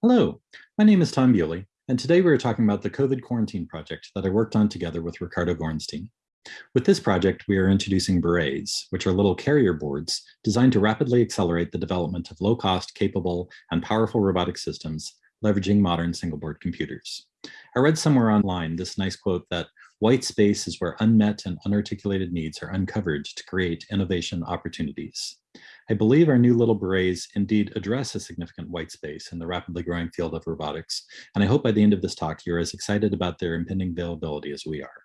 Hello, my name is Tom Bewley, and today we are talking about the COVID quarantine project that I worked on together with Ricardo Gorenstein. With this project, we are introducing berets, which are little carrier boards designed to rapidly accelerate the development of low-cost, capable, and powerful robotic systems leveraging modern single-board computers. I read somewhere online this nice quote that white space is where unmet and unarticulated needs are uncovered to create innovation opportunities. I believe our new little berets indeed address a significant white space in the rapidly growing field of robotics, and I hope by the end of this talk you're as excited about their impending availability as we are.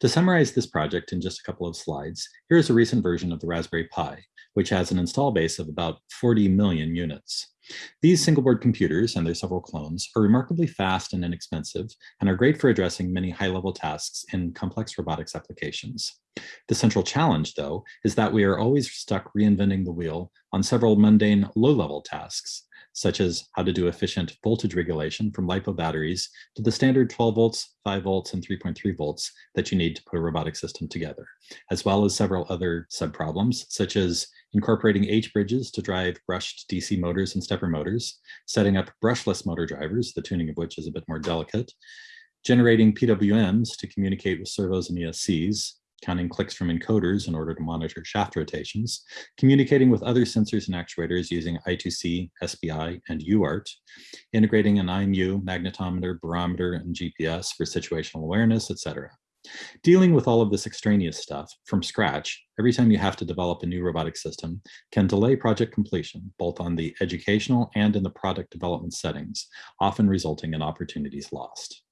To summarize this project in just a couple of slides, here is a recent version of the Raspberry Pi, which has an install base of about 40 million units. These single-board computers and their several clones are remarkably fast and inexpensive and are great for addressing many high-level tasks in complex robotics applications. The central challenge, though, is that we are always stuck reinventing the wheel on several mundane low-level tasks, such as how to do efficient voltage regulation from LiPo batteries to the standard 12 volts, 5 volts, and 3.3 volts that you need to put a robotic system together, as well as several other sub-problems, such as incorporating H-bridges to drive brushed DC motors and stepper motors, setting up brushless motor drivers, the tuning of which is a bit more delicate, generating PWMs to communicate with servos and ESCs, counting clicks from encoders in order to monitor shaft rotations, communicating with other sensors and actuators using I2C, SPI, and UART, integrating an IMU, magnetometer, barometer, and GPS for situational awareness, etc. Dealing with all of this extraneous stuff from scratch, every time you have to develop a new robotic system, can delay project completion, both on the educational and in the product development settings, often resulting in opportunities lost.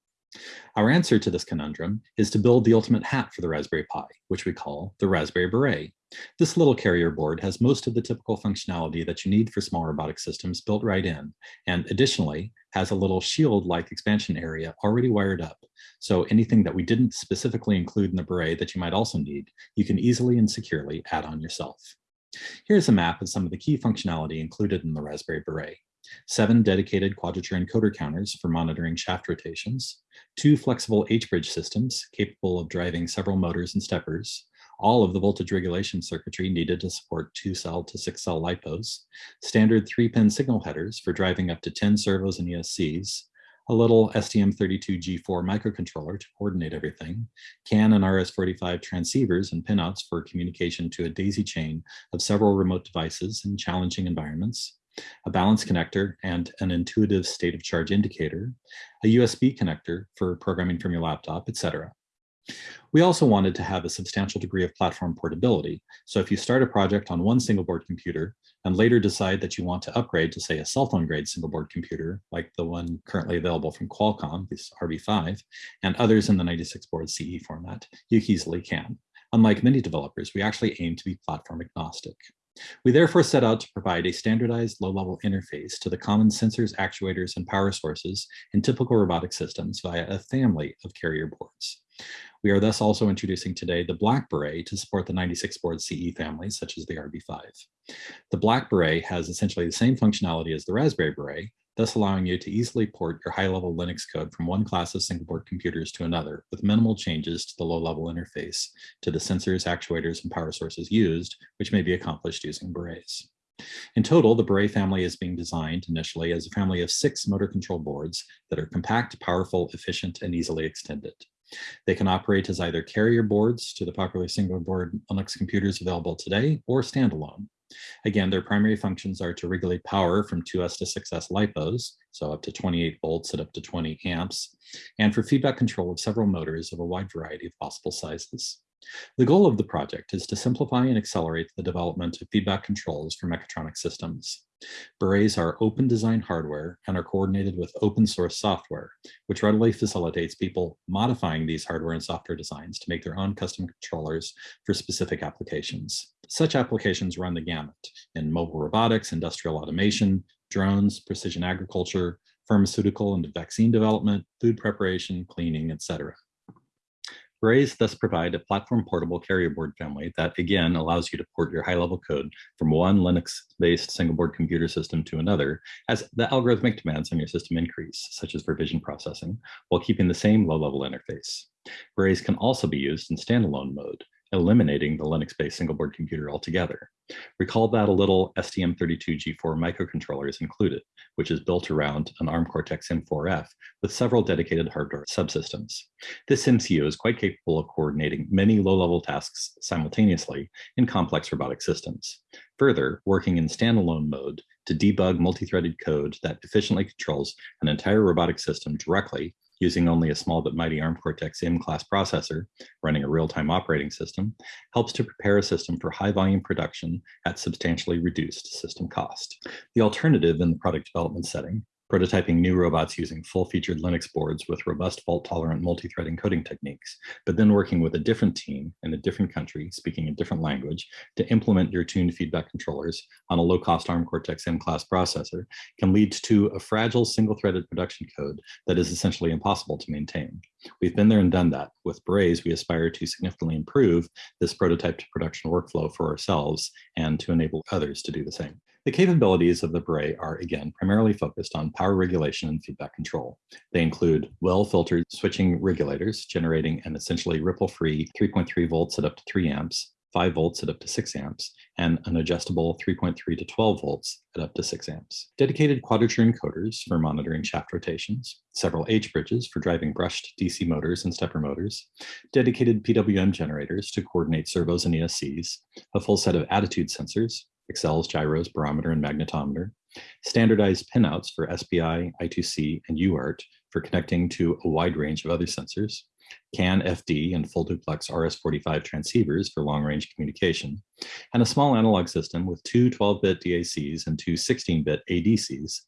Our answer to this conundrum is to build the ultimate hat for the Raspberry Pi, which we call the Raspberry Beret. This little carrier board has most of the typical functionality that you need for small robotic systems built right in, and additionally has a little shield-like expansion area already wired up. So anything that we didn't specifically include in the Beret that you might also need, you can easily and securely add on yourself. Here's a map of some of the key functionality included in the Raspberry Beret seven dedicated quadrature encoder counters for monitoring shaft rotations, two flexible H-bridge systems capable of driving several motors and steppers, all of the voltage regulation circuitry needed to support two cell to six cell LiPos, standard three pin signal headers for driving up to 10 servos and ESCs, a little STM32G4 microcontroller to coordinate everything, CAN and RS-485 transceivers and pinouts for communication to a daisy chain of several remote devices in challenging environments, a balance connector and an intuitive state of charge indicator, a USB connector for programming from your laptop, etc. We also wanted to have a substantial degree of platform portability. So if you start a project on one single board computer and later decide that you want to upgrade to say a cell phone grade single board computer, like the one currently available from Qualcomm, this RB5, and others in the 96 board CE format, you easily can. Unlike many developers, we actually aim to be platform agnostic. We therefore set out to provide a standardized low-level interface to the common sensors, actuators, and power sources in typical robotic systems via a family of carrier boards. We are thus also introducing today the Black Beret to support the 96 board CE families, such as the RB5. The Black Beret has essentially the same functionality as the Raspberry Beret, thus allowing you to easily port your high-level Linux code from one class of single-board computers to another with minimal changes to the low-level interface to the sensors, actuators, and power sources used, which may be accomplished using berets. In total, the Beret family is being designed initially as a family of six motor control boards that are compact, powerful, efficient, and easily extended. They can operate as either carrier boards to the popular single board Linux computers available today or standalone. Again, their primary functions are to regulate power from 2S to 6S LiPos, so up to 28 volts at up to 20 amps, and for feedback control of several motors of a wide variety of possible sizes. The goal of the project is to simplify and accelerate the development of feedback controls for mechatronic systems. Berets are open design hardware and are coordinated with open source software, which readily facilitates people modifying these hardware and software designs to make their own custom controllers for specific applications. Such applications run the gamut in mobile robotics, industrial automation, drones, precision agriculture, pharmaceutical and vaccine development, food preparation, cleaning, etc. Berets thus provide a platform portable carrier board family that again allows you to port your high level code from one Linux-based single board computer system to another as the algorithmic demands on your system increase, such as for vision processing, while keeping the same low level interface. Berets can also be used in standalone mode, eliminating the Linux-based single-board computer altogether. Recall that a little STM32G4 microcontroller is included, which is built around an ARM Cortex-M4F with several dedicated hardware subsystems. This MCU is quite capable of coordinating many low-level tasks simultaneously in complex robotic systems. Further, working in standalone mode to debug multi-threaded code that efficiently controls an entire robotic system directly using only a small but mighty ARM Cortex-M class processor running a real-time operating system helps to prepare a system for high volume production at substantially reduced system cost. The alternative in the product development setting prototyping new robots using full-featured Linux boards with robust fault-tolerant multi-thread encoding techniques, but then working with a different team in a different country, speaking a different language, to implement your tuned feedback controllers on a low-cost ARM Cortex-M class processor can lead to a fragile single-threaded production code that is essentially impossible to maintain. We've been there and done that. With Berets, we aspire to significantly improve this prototype to production workflow for ourselves and to enable others to do the same. The capabilities of the Beret are, again, primarily focused on power regulation and feedback control. They include well-filtered switching regulators, generating an essentially ripple-free 3.3 volts at up to 3 amps, 5 volts at up to 6 amps, and an adjustable 3.3 to 12 volts at up to 6 amps. Dedicated quadrature encoders for monitoring shaft rotations, several H-bridges for driving brushed DC motors and stepper motors, dedicated PWM generators to coordinate servos and ESCs, a full set of attitude sensors, accels, gyros, barometer, and magnetometer, standardized pinouts for SPI, I2C, and UART for connecting to a wide range of other sensors, CAN, FD, and full duplex RS-485 transceivers for long-range communication, and a small analog system with two 12-bit DACs and two 16-bit ADCs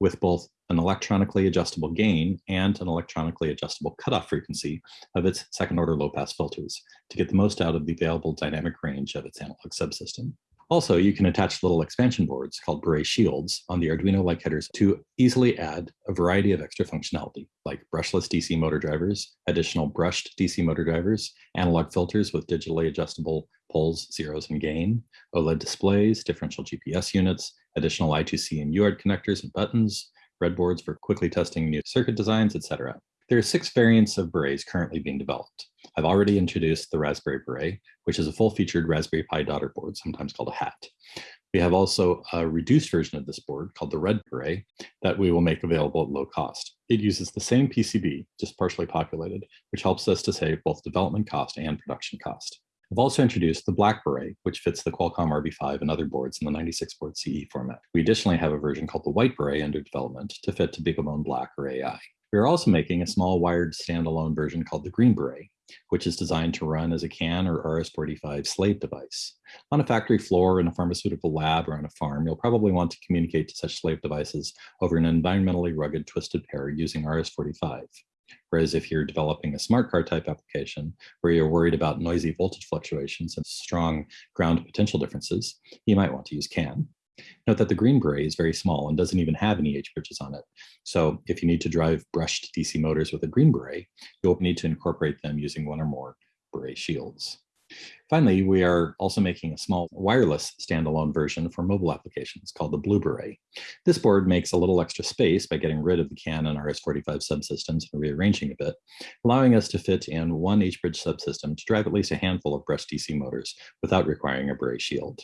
with both an electronically adjustable gain and an electronically adjustable cutoff frequency of its second-order low-pass filters to get the most out of the available dynamic range of its analog subsystem. Also, you can attach little expansion boards called Beret shields on the Arduino-like headers to easily add a variety of extra functionality, like brushless DC motor drivers, additional brushed DC motor drivers, analog filters with digitally adjustable poles, zeros, and gain, OLED displays, differential GPS units, additional I2C and UART connectors and buttons, breadboards for quickly testing new circuit designs, etc. There are six variants of berets currently being developed. I've already introduced the Raspberry Beret, which is a full-featured Raspberry Pi daughter board, sometimes called a hat. We have also a reduced version of this board called the Red Beret that we will make available at low cost. It uses the same PCB, just partially populated, which helps us to save both development cost and production cost. I've also introduced the Black Beret, which fits the Qualcomm RB5 and other boards in the 96-board CE format. We additionally have a version called the White Beret under development to fit to BeagleBone Black or AI. We are also making a small wired standalone version called the Green Beret, which is designed to run as a CAN or RS-485 slave device. On a factory floor, in a pharmaceutical lab, or on a farm, you'll probably want to communicate to such slave devices over an environmentally rugged twisted pair using RS-485. Whereas if you're developing a smart car type application where you're worried about noisy voltage fluctuations and strong ground potential differences, you might want to use CAN. Note that the green beret is very small and doesn't even have any H-bridges on it. So if you need to drive brushed DC motors with a green beret, you'll need to incorporate them using one or more beret shields. Finally, we are also making a small wireless standalone version for mobile applications called the Blue Beret. This board makes a little extra space by getting rid of the CAN and RS-485 subsystems and rearranging a bit, allowing us to fit in one H-bridge subsystem to drive at least a handful of brushed DC motors without requiring a beret shield.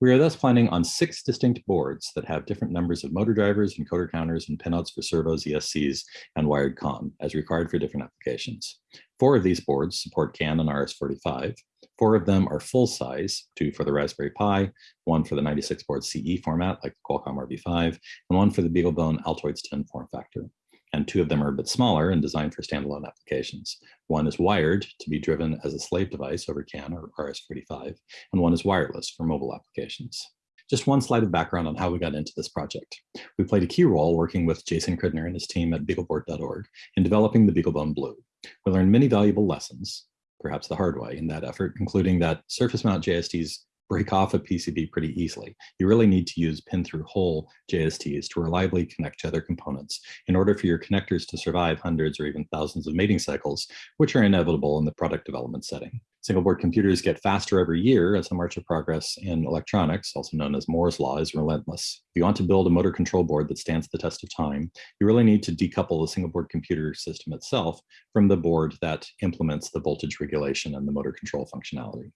We are thus planning on six distinct boards that have different numbers of motor drivers, encoder counters, and pinouts for servos, ESCs, and wired COM as required for different applications. Four of these boards support CAN and RS-485. Four of them are full size, two for the Raspberry Pi, one for the 96 board CE format like the Qualcomm RB5, and one for the BeagleBone Altoids tin form factor and two of them are a bit smaller and designed for standalone applications. One is wired to be driven as a slave device over CAN or RS-485, and one is wireless for mobile applications. Just one slide of background on how we got into this project. We played a key role working with Jason Kridner and his team at beagleboard.org in developing the BeagleBone Blue. We learned many valuable lessons, perhaps the hard way in that effort, including that surface mount JSTs break off a PCB pretty easily. You really need to use pin-through-hole JSTs to reliably connect to other components in order for your connectors to survive hundreds or even thousands of mating cycles, which are inevitable in the product development setting. Single board computers get faster every year as the march of progress in electronics, also known as Moore's law, is relentless. If you want to build a motor control board that stands the test of time, you really need to decouple the single board computer system itself from the board that implements the voltage regulation and the motor control functionality.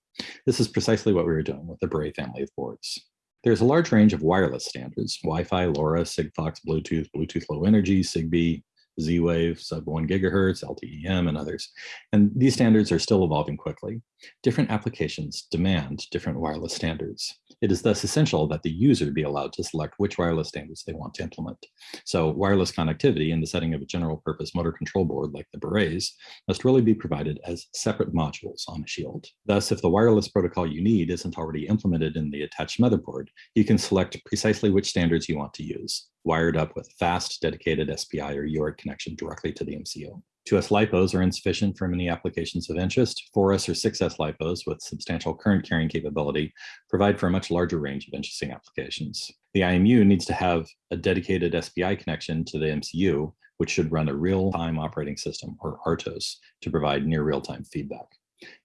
This is precisely what we were doing with the Beret family of boards. There's a large range of wireless standards, Wi-Fi, LoRa, Sigfox, Bluetooth, Bluetooth Low Energy, Zigbee, Z-Wave, sub 1 gigahertz, LTE-M, and others. And these standards are still evolving quickly. Different applications demand different wireless standards. It is thus essential that the user be allowed to select which wireless standards they want to implement. So wireless connectivity in the setting of a general purpose motor control board like the Berets must really be provided as separate modules on a shield. Thus, if the wireless protocol you need isn't already implemented in the attached motherboard, you can select precisely which standards you want to use, wired up with fast, dedicated SPI or UART connection directly to the MCU. 2S LiPos are insufficient for many applications of interest. 4S or 6S LiPos with substantial current carrying capability provide for a much larger range of interesting applications. The IMU needs to have a dedicated SPI connection to the MCU, which should run a real-time operating system, or RTOS, to provide near real-time feedback.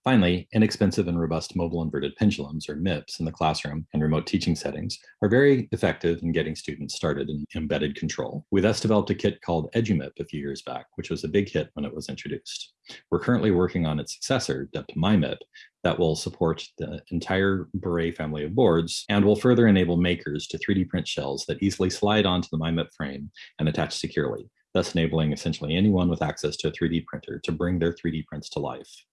Finally, inexpensive and robust mobile inverted pendulums, or MIPS, in the classroom and remote teaching settings are very effective in getting students started in embedded control. We thus developed a kit called EduMIP a few years back, which was a big hit when it was introduced. We're currently working on its successor, dubbed MyMIP, that will support the entire Beret family of boards and will further enable makers to 3D print shells that easily slide onto the MyMIP frame and attach securely, thus enabling essentially anyone with access to a 3D printer to bring their 3D prints to life.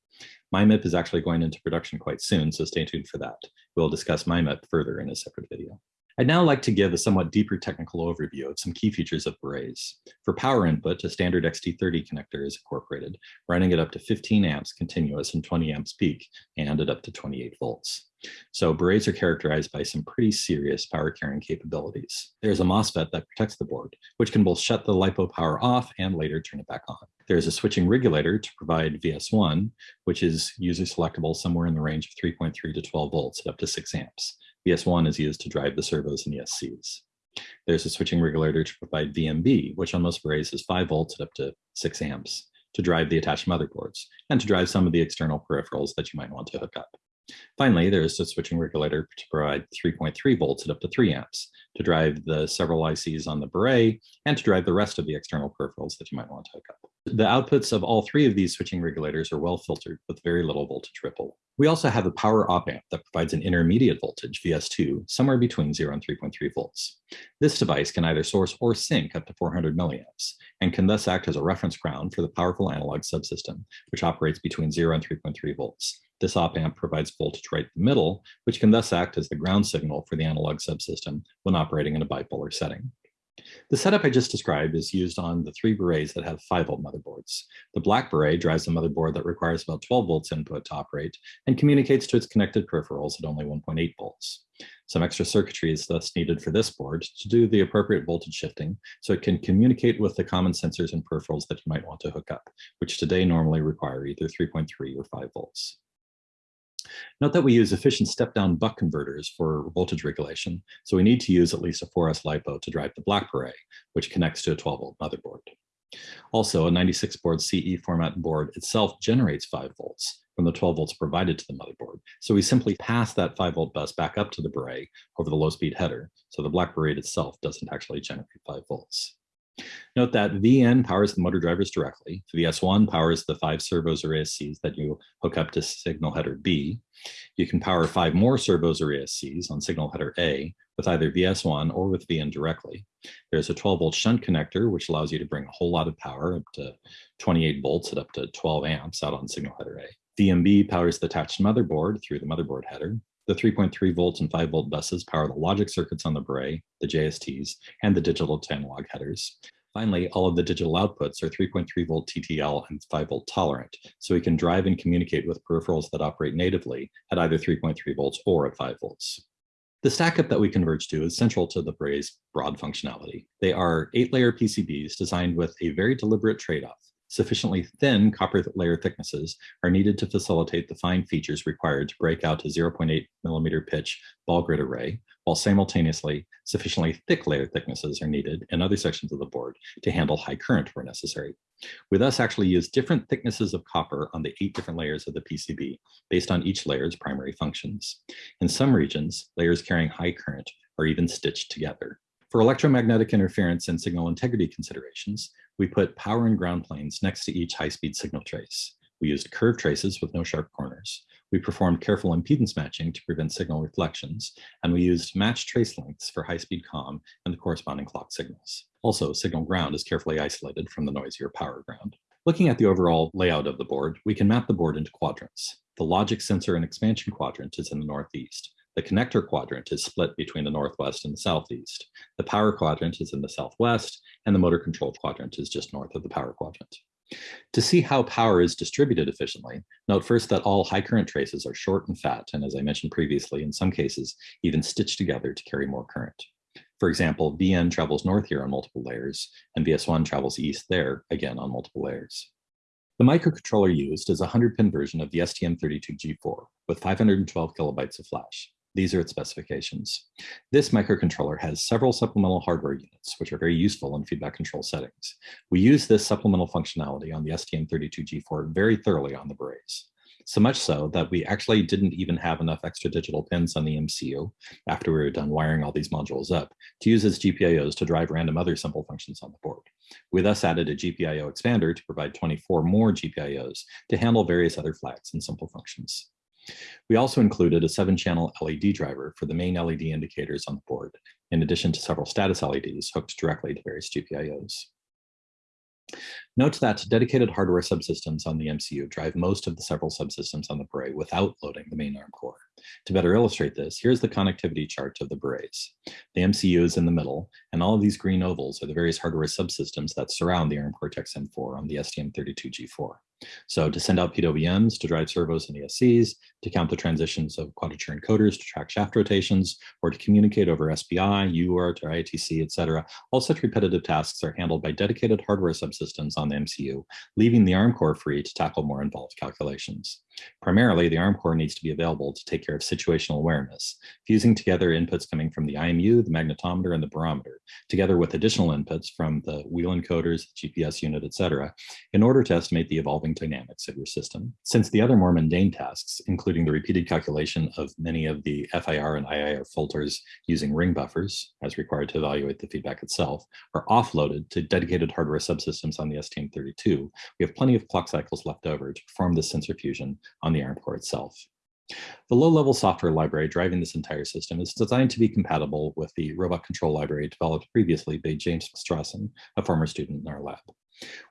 MyMIP is actually going into production quite soon, so stay tuned for that. We'll discuss MyMIP further in a separate video. I'd now like to give a somewhat deeper technical overview of some key features of Berets. For power input, a standard XT30 connector is incorporated, running at up to 15 amps continuous and 20 amps peak, and at up to 28 volts. So Berets are characterized by some pretty serious power carrying capabilities. There's a MOSFET that protects the board, which can both shut the LiPo power off and later turn it back on. There's a switching regulator to provide VS1, which is user selectable somewhere in the range of 3.3 to 12 volts at up to 6 amps. VS1 is used to drive the servos and ESCs. There's a switching regulator to provide VMB, which on most berets is 5 volts at up to 6 amps to drive the attached motherboards and to drive some of the external peripherals that you might want to hook up. Finally, there is a switching regulator to provide 3.3 volts at up to 3 amps to drive the several ICs on the Beret and to drive the rest of the external peripherals that you might want to hook up. The outputs of all three of these switching regulators are well filtered with very little voltage ripple. We also have a power op amp that provides an intermediate voltage, VS2, somewhere between 0 and 3.3 volts. This device can either source or sink up to 400 milliamps and can thus act as a reference ground for the powerful analog subsystem, which operates between 0 and 3.3 volts. This op amp provides voltage right in the middle, which can thus act as the ground signal for the analog subsystem when operating in a bipolar setting. The setup I just described is used on the three berets that have 5 volt motherboards. The black beret drives a motherboard that requires about 12 volts input to operate and communicates to its connected peripherals at only 1.8 volts. Some extra circuitry is thus needed for this board to do the appropriate voltage shifting so it can communicate with the common sensors and peripherals that you might want to hook up, which today normally require either 3.3 or 5 volts. Note that we use efficient step-down buck converters for voltage regulation, so we need to use at least a 4S LiPo to drive the black beret, which connects to a 12-volt motherboard. Also, a 96 board CE format board itself generates 5 volts from the 12 volts provided to the motherboard. So we simply pass that 5 volt bus back up to the beret over the low speed header. So the black beret itself doesn't actually generate 5 volts. Note that VN powers the motor drivers directly. VS1 powers the five servos or ESCs that you hook up to signal header B. You can power five more servos or ESCs on signal header A with either VS1 or with VN directly. There's a 12 volt shunt connector, which allows you to bring a whole lot of power up to 28 volts at up to 12 amps out on signal header A. VMB powers the attached motherboard through the motherboard header. The 3.3 volts and 5 volt buses power the logic circuits on the Beret, the JSTs, and the digital to analog headers. Finally, all of the digital outputs are 3.3 volt TTL and 5 volt tolerant, so we can drive and communicate with peripherals that operate natively at either 3.3 volts or at 5 volts. The stackup that we converge to is central to the Beret's broad functionality. They are eight-layer PCBs designed with a very deliberate trade-off sufficiently thin copper layer thicknesses are needed to facilitate the fine features required to break out a 0.8 millimeter pitch ball grid array, while simultaneously sufficiently thick layer thicknesses are needed in other sections of the board to handle high current where necessary. We thus actually use different thicknesses of copper on the eight different layers of the PCB based on each layer's primary functions. In some regions, layers carrying high current are even stitched together. For electromagnetic interference and signal integrity considerations, we put power and ground planes next to each high-speed signal trace. We used curved traces with no sharp corners. We performed careful impedance matching to prevent signal reflections, and we used matched trace lengths for high-speed COM and the corresponding clock signals. Also, signal ground is carefully isolated from the noisier power ground. Looking at the overall layout of the board, we can map the board into quadrants. The logic sensor and expansion quadrant is in the northeast. The connector quadrant is split between the northwest and the southeast. The power quadrant is in the southwest, and the motor control quadrant is just north of the power quadrant. To see how power is distributed efficiently, note first that all high current traces are short and fat, and as I mentioned previously, in some cases, even stitched together to carry more current. For example, VN travels north here on multiple layers, and VS1 travels east there, again on multiple layers. The microcontroller used is a 100-pin version of the STM32G4 with 512 kilobytes of flash. These are its specifications. This microcontroller has several supplemental hardware units, which are very useful in feedback control settings. We use this supplemental functionality on the STM32G4 very thoroughly on the Berets. So much so that we actually didn't even have enough extra digital pins on the MCU after we were done wiring all these modules up to use as GPIOs to drive random other simple functions on the board. We thus added a GPIO expander to provide 24 more GPIOs to handle various other flags and simple functions. We also included a seven channel LED driver for the main LED indicators on the board, in addition to several status LEDs hooked directly to various GPIOs. Note that dedicated hardware subsystems on the MCU drive most of the several subsystems on the Beret without loading the main ARM core. To better illustrate this, here's the connectivity chart of the Berets. The MCU is in the middle, and all of these green ovals are the various hardware subsystems that surround the ARM Cortex-M4 on the STM32G4. So to send out PWMs to drive servos and ESCs, to count the transitions of quadrature encoders to track shaft rotations, or to communicate over SPI, UART, or I2C, etc. All such repetitive tasks are handled by dedicated hardware subsystems on the MCU, leaving the ARM core free to tackle more involved calculations. Primarily, the ARM core needs to be available to take care of situational awareness, fusing together inputs coming from the IMU, the magnetometer, and the barometer, together with additional inputs from the wheel encoders, GPS unit, etc., in order to estimate the evolving dynamics of your system. Since the other more mundane tasks, including the repeated calculation of many of the FIR and IIR filters using ring buffers, as required to evaluate the feedback itself, are offloaded to dedicated hardware subsystems on the STM32, we have plenty of clock cycles left over to perform this sensor fusion on the ARM core itself. The low-level software library driving this entire system is designed to be compatible with the robot control library developed previously by James Strawson, a former student in our lab.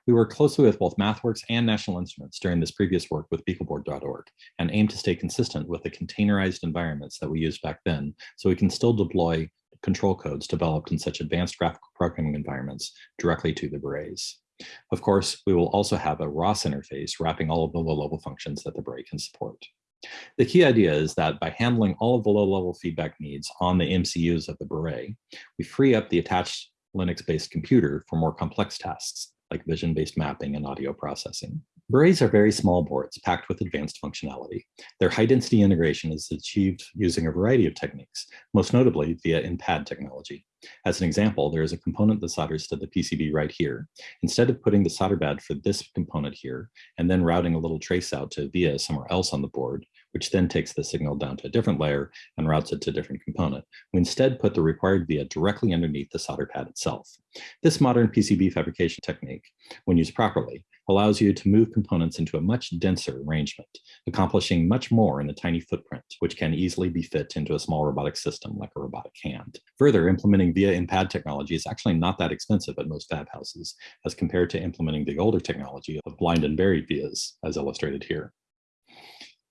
We work closely with both MathWorks and National Instruments during this previous work with beagleboard.org and aim to stay consistent with the containerized environments that we used back then so we can still deploy control codes developed in such advanced graphical programming environments directly to the berets. Of course, we will also have a ROS interface wrapping all of the low-level functions that the Beret can support. The key idea is that by handling all of the low-level feedback needs on the MCUs of the Beret, we free up the attached Linux-based computer for more complex tasks, like vision-based mapping and audio processing. Berets are very small boards packed with advanced functionality. Their high-density integration is achieved using a variety of techniques, most notably via in-pad technology. As an example, there is a component that solders to the PCB right here. Instead of putting the solder pad for this component here, and then routing a little trace out to via somewhere else on the board, which then takes the signal down to a different layer and routes it to a different component. We instead put the required via directly underneath the solder pad itself. This modern PCB fabrication technique, when used properly, allows you to move components into a much denser arrangement, accomplishing much more in a tiny footprint, which can easily be fit into a small robotic system like a robotic hand. Further, implementing via in-pad technology is actually not that expensive at most fab houses, as compared to implementing the older technology of blind and buried vias, as illustrated here.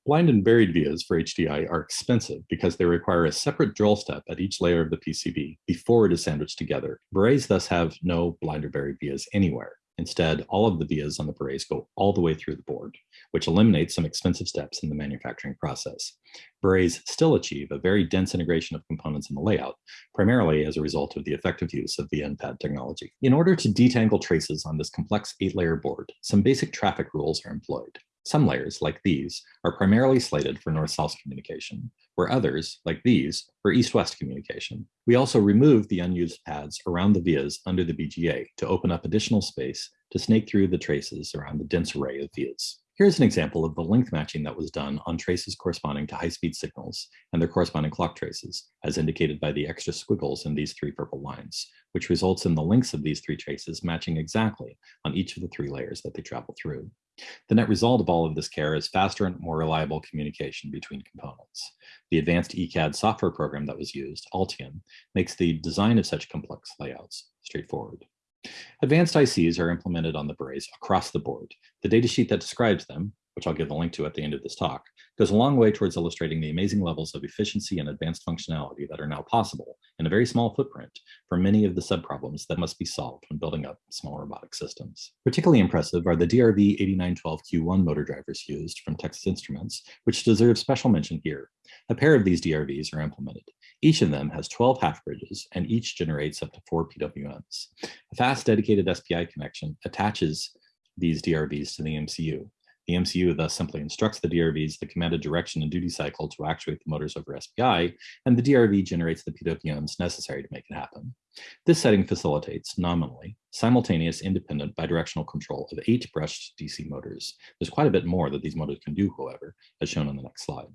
Blind and buried vias for HDI are expensive because they require a separate drill step at each layer of the PCB before it is sandwiched together. Berets thus have no blind or buried vias anywhere. Instead, all of the vias on the berets go all the way through the board, which eliminates some expensive steps in the manufacturing process. Berets still achieve a very dense integration of components in the layout, primarily as a result of the effective use of the in-pad technology. In order to detangle traces on this complex eight-layer board, some basic traffic rules are employed. Some layers, like these, are primarily slated for north-south communication, where others, like these, for east-west communication. We also removed the unused pads around the vias under the BGA to open up additional space to snake through the traces around the dense array of vias. Here's an example of the length matching that was done on traces corresponding to high-speed signals and their corresponding clock traces, as indicated by the extra squiggles in these three purple lines, which results in the lengths of these three traces matching exactly on each of the three layers that they travel through. The net result of all of this care is faster and more reliable communication between components. The advanced ECAD software program that was used, Altium, makes the design of such complex layouts straightforward. Advanced ICs are implemented on the berets across the board. The datasheet that describes them, which I'll give the link to at the end of this talk, goes a long way towards illustrating the amazing levels of efficiency and advanced functionality that are now possible in a very small footprint for many of the subproblems that must be solved when building up small robotic systems. Particularly impressive are the DRV8912Q1 motor drivers used from Texas Instruments, which deserve special mention here. A pair of these DRVs are implemented. Each of them has 12 half bridges and each generates up to four PWMs. A fast dedicated SPI connection attaches these DRVs to the MCU. The MCU thus simply instructs the DRVs the commanded direction and duty cycle to actuate the motors over SPI, and the DRV generates the PWMs necessary to make it happen. This setting facilitates, nominally, simultaneous independent bidirectional control of eight brushed DC motors. There's quite a bit more that these motors can do, however, as shown on the next slide.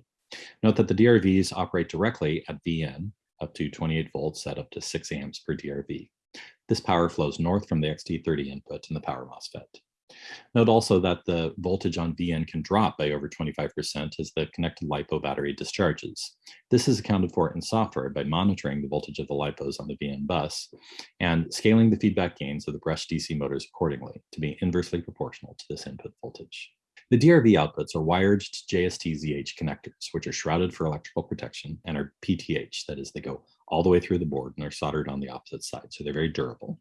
Note that the DRVs operate directly at VN up to 28 volts at up to 6 amps per DRV. This power flows north from the XT30 input in the power MOSFET. Note also that the voltage on VN can drop by over 25% as the connected LiPo battery discharges. This is accounted for in software by monitoring the voltage of the LiPos on the VN bus and scaling the feedback gains of the brush DC motors accordingly to be inversely proportional to this input voltage. The DRV outputs are wired to JST-ZH connectors, which are shrouded for electrical protection and are PTH, that is, they go all the way through the board and are soldered on the opposite side, so they're very durable.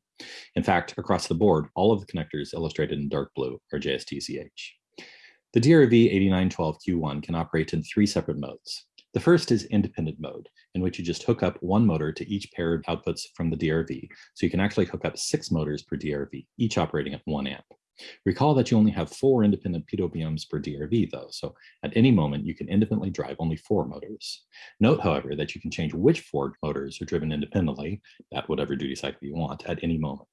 In fact, across the board, all of the connectors illustrated in dark blue are JST-ZH. The DRV8912Q1 can operate in three separate modes. The first is independent mode, in which you just hook up one motor to each pair of outputs from the DRV, so you can actually hook up six motors per DRV, each operating at one amp. Recall that you only have four independent PWMs per DRV though, so at any moment you can independently drive only four motors. Note, however, that you can change which four motors are driven independently at whatever duty cycle you want at any moment.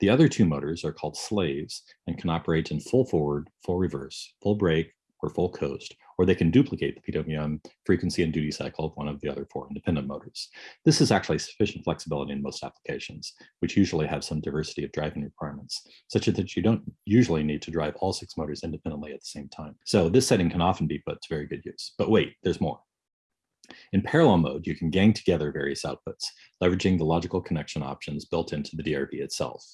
The other two motors are called slaves and can operate in full forward, full reverse, full brake, or full coast, or they can duplicate the PWM frequency and duty cycle of one of the other four independent motors. This is actually sufficient flexibility in most applications, which usually have some diversity of driving requirements, such as that you don't usually need to drive all six motors independently at the same time. So this setting can often be put to very good use. But wait, there's more. In parallel mode, you can gang together various outputs, leveraging the logical connection options built into the DRV itself.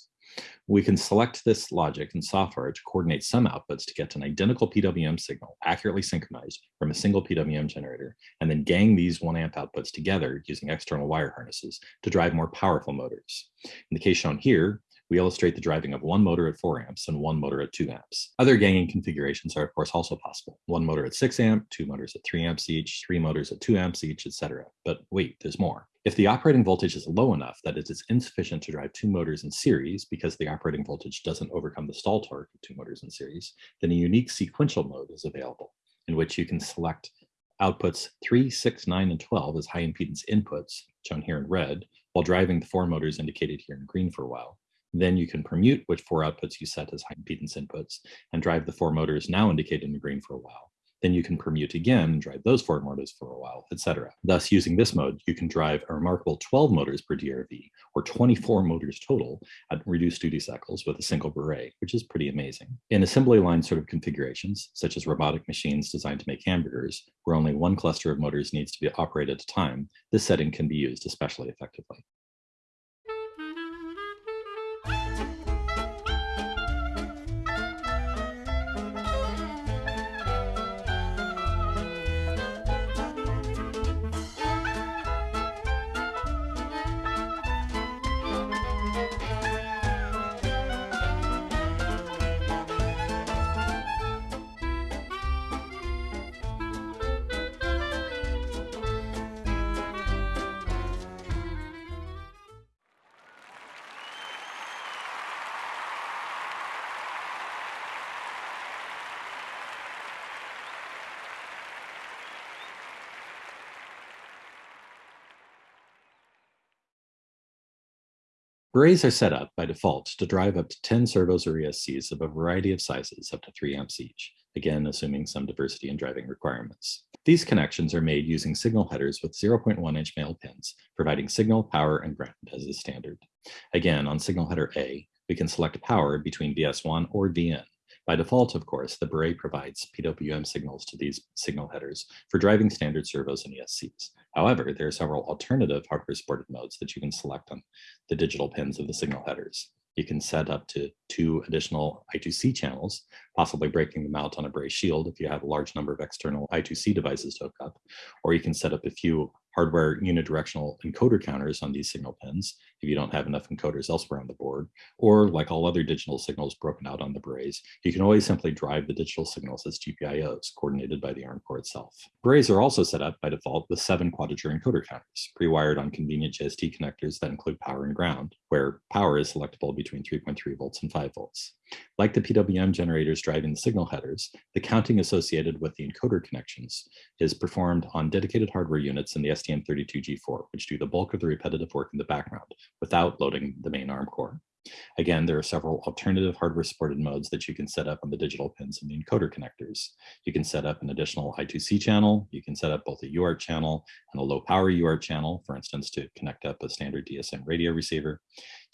We can select this logic in software to coordinate some outputs to get an identical PWM signal accurately synchronized from a single PWM generator, and then gang these one amp outputs together using external wire harnesses to drive more powerful motors. In the case shown here, we illustrate the driving of one motor at 4 amps and one motor at 2 amps. Other ganging configurations are of course also possible. One motor at 6 amp, two motors at 3 amps each, three motors at 2 amps each, etc. But wait, there's more. If the operating voltage is low enough that it is insufficient to drive two motors in series because the operating voltage doesn't overcome the stall torque of two motors in series, then a unique sequential mode is available in which you can select outputs 3, 6, 9, and 12 as high impedance inputs, shown here in red, while driving the four motors indicated here in green for a while. Then you can permute which four outputs you set as high impedance inputs and drive the four motors now indicated in green for a while. Then you can permute again drive those four motors for a while, etc. Thus, using this mode, you can drive a remarkable 12 motors per DRV, or 24 motors total at reduced duty cycles with a single beret, which is pretty amazing. In assembly line sort of configurations, such as robotic machines designed to make hamburgers, where only one cluster of motors needs to be operated at a time, this setting can be used especially effectively. Berets are set up by default to drive up to 10 servos or ESCs of a variety of sizes up to 3 amps each, again assuming some diversity in driving requirements. These connections are made using signal headers with 0.1 inch male pins, providing signal, power, and ground as is standard. Again, on signal header A, we can select power between VS1 or VN. By default, of course, the Beret provides PWM signals to these signal headers for driving standard servos and ESCs. However, there are several alternative hardware supported modes that you can select on the digital pins of the signal headers. You can set up to two additional I2C channels, possibly breaking them out on a Beret shield if you have a large number of external I2C devices to hook up, or you can set up a few hardware unidirectional encoder counters on these signal pins if you don't have enough encoders elsewhere on the board, or like all other digital signals broken out on the berets, you can always simply drive the digital signals as GPIOs coordinated by the ARM core itself. Berets are also set up by default with seven quadrature encoder counters, pre-wired on convenient JST connectors that include power and ground, where power is selectable between 3.3 volts and 5 volts. Like the PWM generators driving the signal headers, the counting associated with the encoder connections is performed on dedicated hardware units in the STM32G4, which do the bulk of the repetitive work in the background without loading the main ARM core. Again, there are several alternative hardware supported modes that you can set up on the digital pins and the encoder connectors. You can set up an additional I2C channel. You can set up both a UART channel and a low power UART channel, for instance, to connect up a standard DSM radio receiver.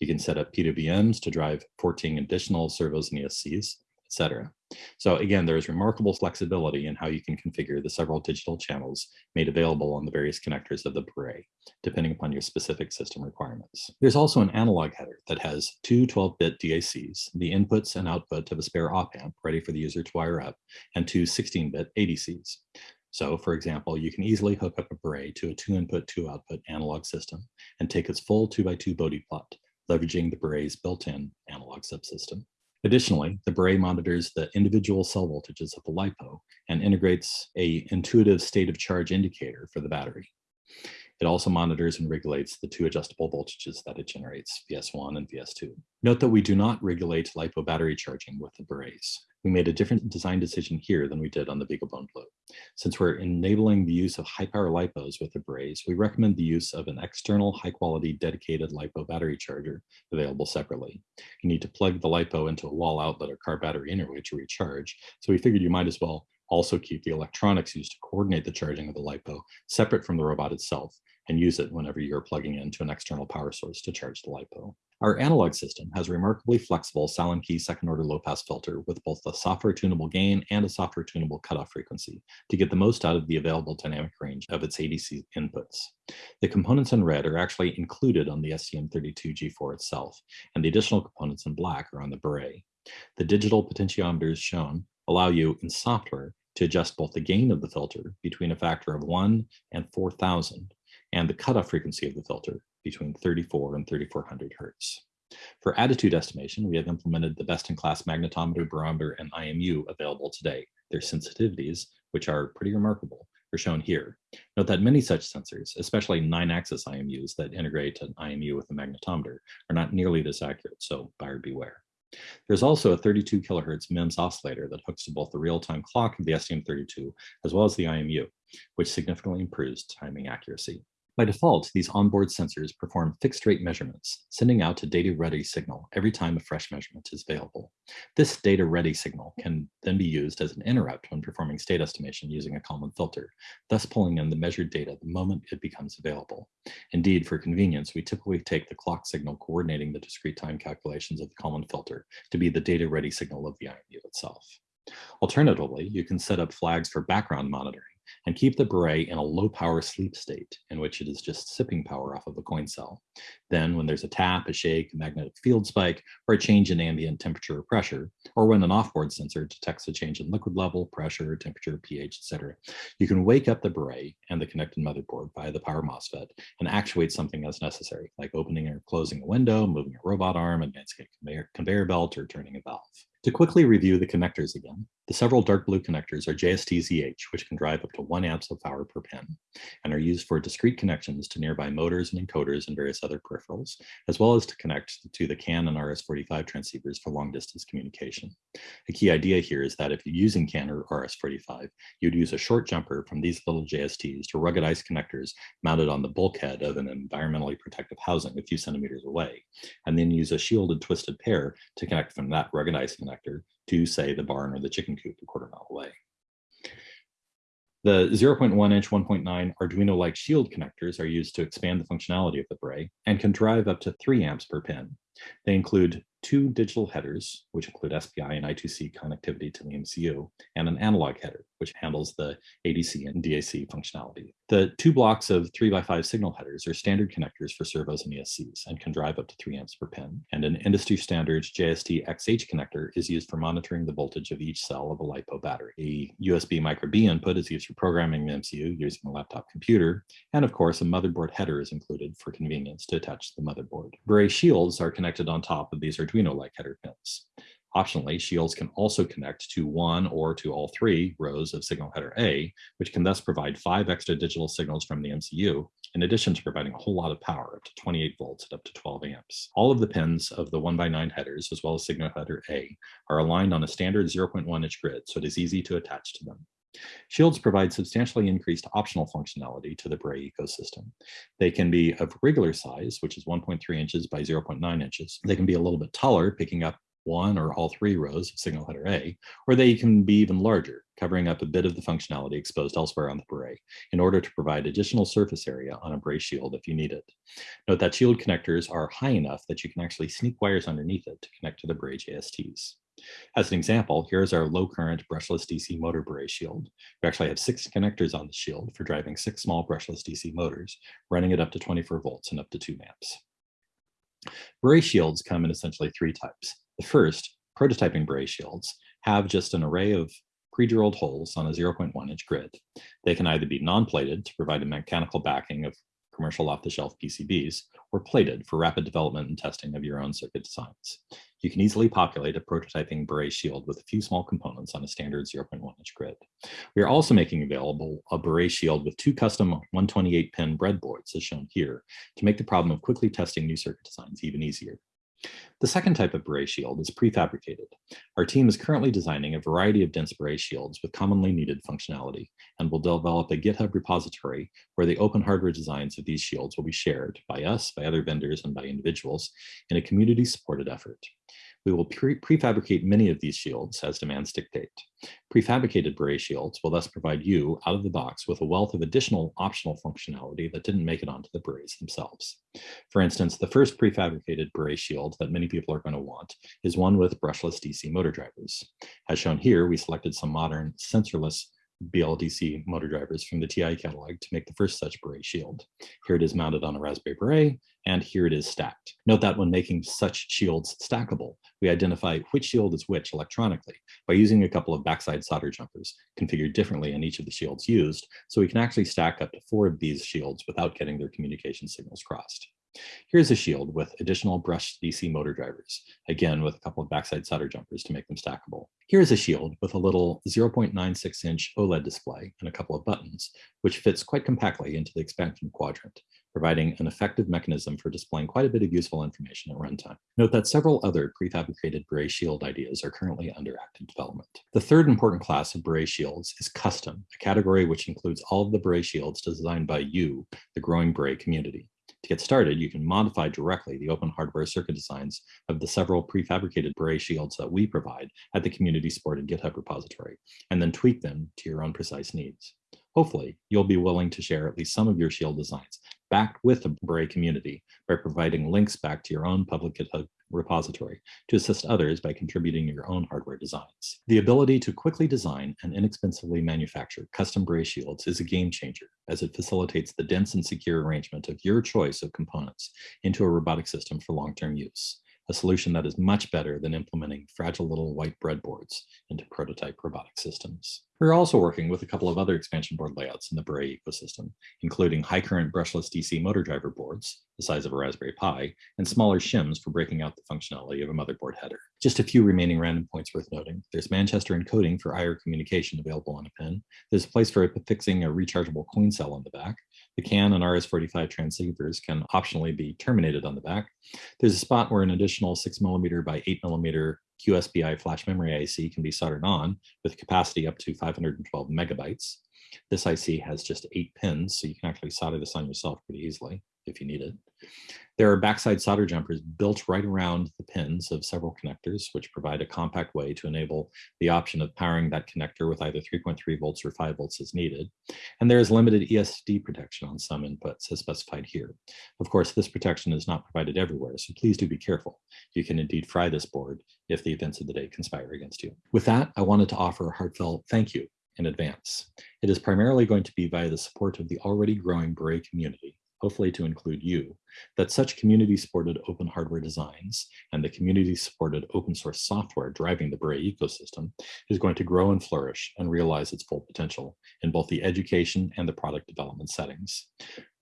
You can set up PWMs to drive 14 additional servos and ESCs etc. So again, there's remarkable flexibility in how you can configure the several digital channels made available on the various connectors of the Beret, depending upon your specific system requirements. There's also an analog header that has two 12-bit DACs, the inputs and output of a spare op-amp ready for the user to wire up, and two 16-bit ADCs. So for example, you can easily hook up a Beret to a two input, two output analog system and take its full two by two Bode plot, leveraging the Beret's built-in analog subsystem. Additionally, the Beret monitors the individual cell voltages of the LiPo and integrates a intuitive state of charge indicator for the battery. It also monitors and regulates the two adjustable voltages that it generates, VS1 and VS2. Note that we do not regulate LiPo battery charging with the berets. We made a different design decision here than we did on the BeagleBone Blue. Since we're enabling the use of high power LiPos with the berets, we recommend the use of an external high quality dedicated LiPo battery charger available separately. You need to plug the LiPo into a wall outlet or car battery interway to recharge, so we figured you might as well also keep the electronics used to coordinate the charging of the LiPo separate from the robot itself and use it whenever you're plugging into an external power source to charge the LiPo. Our analog system has a remarkably flexible Sallen-Key second order low pass filter with both a software tunable gain and a software tunable cutoff frequency to get the most out of the available dynamic range of its ADC inputs. The components in red are actually included on the STM32G4 itself, and the additional components in black are on the Beret. The digital potentiometers shown allow you in software to adjust both the gain of the filter between a factor of 1 and 4,000 and the cutoff frequency of the filter between 34 and 3400 hertz. For attitude estimation, we have implemented the best-in-class magnetometer, barometer, and IMU available today. Their sensitivities, which are pretty remarkable, are shown here. Note that many such sensors, especially nine-axis IMUs that integrate an IMU with a magnetometer, are not nearly this accurate, so buyer beware. There's also a 32 kilohertz MEMS oscillator that hooks to both the real-time clock of the STM32 as well as the IMU, which significantly improves timing accuracy. By default, these onboard sensors perform fixed rate measurements, sending out a data ready signal every time a fresh measurement is available. This data ready signal can then be used as an interrupt when performing state estimation using a Kalman filter, thus pulling in the measured data the moment it becomes available. Indeed, for convenience, we typically take the clock signal coordinating the discrete time calculations of the Kalman filter to be the data ready signal of the IMU itself. Alternatively, you can set up flags for background monitoring and keep the Beret in a low power sleep state in which it is just sipping power off of a coin cell. Then when there's a tap, a shake, a magnetic field spike, or a change in ambient temperature or pressure, or when an offboard sensor detects a change in liquid level, pressure, temperature, pH, etc., you can wake up the Beret and the connected motherboard via the power MOSFET and actuate something as necessary, like opening or closing a window, moving a robot arm, advancing a conveyor, conveyor belt, or turning a valve. To quickly review the connectors again, the several dark blue connectors are JST-ZH, which can drive up to 1 amps of power per pin, and are used for discrete connections to nearby motors and encoders and various other peripherals, as well as to connect to the CAN and RS-485 transceivers for long-distance communication. A key idea here is that if you're using CAN or RS-485, you'd use a short jumper from these little JSTs to ruggedized connectors mounted on the bulkhead of an environmentally protective housing a few centimeters away, and then use a shielded twisted pair to connect from that ruggedized connector to, say, the barn or the chicken coop a quarter mile away. The 0.1 inch 1.9 Arduino-like shield connectors are used to expand the functionality of the Beret and can drive up to 3 amps per pin. They include two digital headers, which include SPI and I2C connectivity to the MCU, and an analog header, which handles the ADC and DAC functionality. The two blocks of 3x5 signal headers are standard connectors for servos and ESCs and can drive up to 3 amps per pin. And an industry standard JST XH connector is used for monitoring the voltage of each cell of a LiPo battery. A USB micro B input is used for programming the MCU using a laptop computer. And of course, a motherboard header is included for convenience to attach to the motherboard. Beret shields are connected on top of these Arduino-like header pins. Optionally, shields can also connect to one or to all three rows of signal header A, which can thus provide five extra digital signals from the MCU, in addition to providing a whole lot of power, up to 28 volts at up to 12 amps. All of the pins of the 1x9 headers, as well as signal header A, are aligned on a standard 0.1 inch grid, so it is easy to attach to them. Shields provide substantially increased optional functionality to the Beret ecosystem. They can be of regular size, which is 1.3 inches by 0.9 inches. They can be a little bit taller, picking up one or all three rows of signal header A, or they can be even larger, covering up a bit of the functionality exposed elsewhere on the Beret in order to provide additional surface area on a Beret shield if you need it. Note that shield connectors are high enough that you can actually sneak wires underneath it to connect to the Beret JSTs. As an example, here's our low current brushless DC motor Beret shield. We actually have six connectors on the shield for driving six small brushless DC motors, running it up to 24 volts and up to 2 amps. Beret shields come in essentially three types. The first, prototyping Beret shields, have just an array of pre-drilled holes on a 0.1 inch grid. They can either be non-plated to provide a mechanical backing of commercial off-the-shelf PCBs, or plated for rapid development and testing of your own circuit designs. You can easily populate a prototyping Beret shield with a few small components on a standard 0.1 inch grid. We are also making available a Beret shield with two custom 128 pin breadboards as shown here to make the problem of quickly testing new circuit designs even easier. The second type of Beret shield is prefabricated. Our team is currently designing a variety of dense Beret shields with commonly needed functionality and will develop a GitHub repository where the open hardware designs of these shields will be shared by us, by other vendors, and by individuals in a community-supported effort. We will pre prefabricate many of these shields as demands dictate. Prefabricated Beret shields will thus provide you, out of the box, with a wealth of additional optional functionality that didn't make it onto the Berets themselves. For instance, the first prefabricated Beret shield that many people are going to want is one with brushless DC motor drivers. As shown here, we selected some modern sensorless BLDC motor drivers from the TI catalog to make the first such Beret shield. Here it is mounted on a Raspberry Beret, and here it is stacked. Note that when making such shields stackable, we identify which shield is which electronically by using a couple of backside solder jumpers configured differently in each of the shields used, so we can actually stack up to four of these shields without getting their communication signals crossed. Here's a shield with additional brushed DC motor drivers, again with a couple of backside solder jumpers to make them stackable. Here's a shield with a little 0.96 inch OLED display and a couple of buttons, which fits quite compactly into the expansion quadrant, providing an effective mechanism for displaying quite a bit of useful information at runtime. Note that several other prefabricated Beret shield ideas are currently under active development. The third important class of Beret shields is custom, a category which includes all of the Beret shields designed by you, the growing Beret community. To get started, you can modify directly the open hardware circuit designs of the several prefabricated Beret shields that we provide at the community supported GitHub repository, and then tweak them to your own precise needs. Hopefully, you'll be willing to share at least some of your shield designs backed with the Beret community by providing links back to your own public GitHub repository to assist others by contributing your own hardware designs. The ability to quickly design and inexpensively manufacture custom Beret shields is a game changer as it facilitates the dense and secure arrangement of your choice of components into a robotic system for long-term use, a solution that is much better than implementing fragile little white breadboards into prototype robotic systems. We're also working with a couple of other expansion board layouts in the Beret ecosystem, including high current brushless DC motor driver boards, the size of a Raspberry Pi, and smaller shims for breaking out the functionality of a motherboard header. Just a few remaining random points worth noting. There's Manchester encoding for IR communication available on a pin. There's a place for fixing a rechargeable coin cell on the back. The CAN and RS-485 transceivers can optionally be terminated on the back. There's a spot where an additional 6mm by 8mm QSPI flash memory IC can be soldered on with capacity up to 512 megabytes. This IC has just eight pins, so you can actually solder this on yourself pretty easily if you need it. There are backside solder jumpers built right around the pins of several connectors, which provide a compact way to enable the option of powering that connector with either 3.3 volts or 5 volts as needed. And there is limited ESD protection on some inputs as specified here. Of course, this protection is not provided everywhere, so please do be careful. You can indeed fry this board if the events of the day conspire against you. With that, I wanted to offer a heartfelt thank you in advance. It is primarily going to be via the support of the already growing Beret community hopefully to include you, that such community-supported open hardware designs and the community-supported open source software driving the Beret ecosystem is going to grow and flourish and realize its full potential in both the education and the product development settings.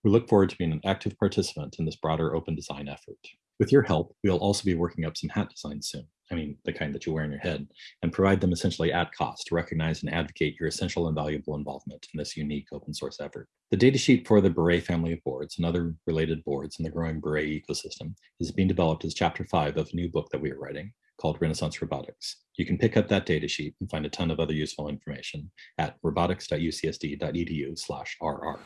We look forward to being an active participant in this broader open design effort. With your help, we'll also be working up some hat designs soon. I mean, the kind that you wear in your head, and provide them essentially at cost to recognize and advocate your essential and valuable involvement in this unique open source effort. The datasheet for the Beret family of boards and other related boards in the growing Beret ecosystem is being developed as chapter five of a new book that we are writing called Renaissance Robotics. You can pick up that datasheet and find a ton of other useful information at robotics.ucsd.edu slash RR.